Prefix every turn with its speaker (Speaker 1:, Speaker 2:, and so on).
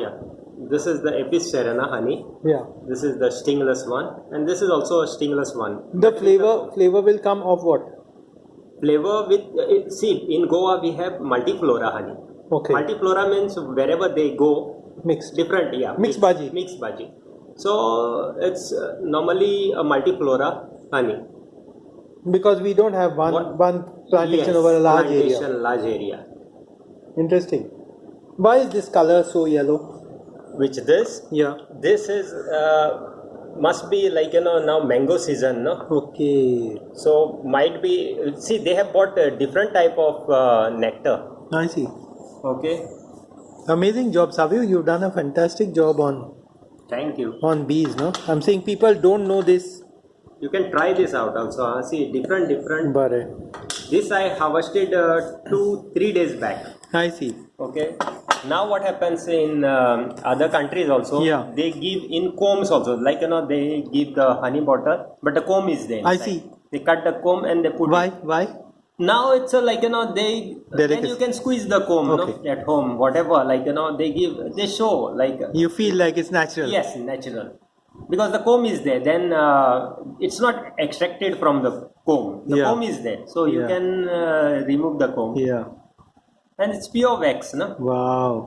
Speaker 1: Yeah. This is the Apis cerana honey.
Speaker 2: Yeah.
Speaker 1: This is the stingless one, and this is also a stingless one.
Speaker 2: The flavor flavor will come of what?
Speaker 1: Flavor with uh, see in Goa we have multiflora honey.
Speaker 2: Okay.
Speaker 1: Multiflora means wherever they go,
Speaker 2: Mixed.
Speaker 1: different yeah.
Speaker 2: Mixed bhaji.
Speaker 1: Mixed bhaji. So it's uh, normally a multiflora honey.
Speaker 2: Because we don't have one
Speaker 1: What-
Speaker 2: one plantation
Speaker 1: Yes,
Speaker 2: over a large
Speaker 1: plantation,
Speaker 2: area.
Speaker 1: large area.
Speaker 2: Interesting. Why is this color so yellow?
Speaker 1: Which this
Speaker 2: Yeah.
Speaker 1: this is uh, must be like you know now mango season no
Speaker 2: Okay.
Speaker 1: so might be see they have bought a different type of uh, nectar
Speaker 2: I see.
Speaker 1: okay
Speaker 2: Amazing job, Savio. You've done a fantastic job on
Speaker 1: thank you
Speaker 2: on bees. No, I'm saying people don't know this.
Speaker 1: you can try this out also huh? see different different
Speaker 2: But
Speaker 1: this i harvested uh, two three days back
Speaker 2: I see.
Speaker 1: okay now what happens in um, other countries also
Speaker 2: Yeah.
Speaker 1: they give in combs also like you know they give the honey bottle but the comb is there
Speaker 2: I see.
Speaker 1: they cut the comb and they put
Speaker 2: Why?
Speaker 1: it.
Speaker 2: Why?
Speaker 1: now it's a, like you know they then you can squeeze the comb
Speaker 2: Okay.
Speaker 1: at home whatever like you know they give they show like
Speaker 2: You feel like it's natural.
Speaker 1: yes natural because the comb is there then uh, it's not extracted from the comb the
Speaker 2: Yeah.
Speaker 1: comb is there so you
Speaker 2: Yeah.
Speaker 1: can uh, remove the comb
Speaker 2: Yeah.
Speaker 1: And it's pure wax no
Speaker 2: Wow.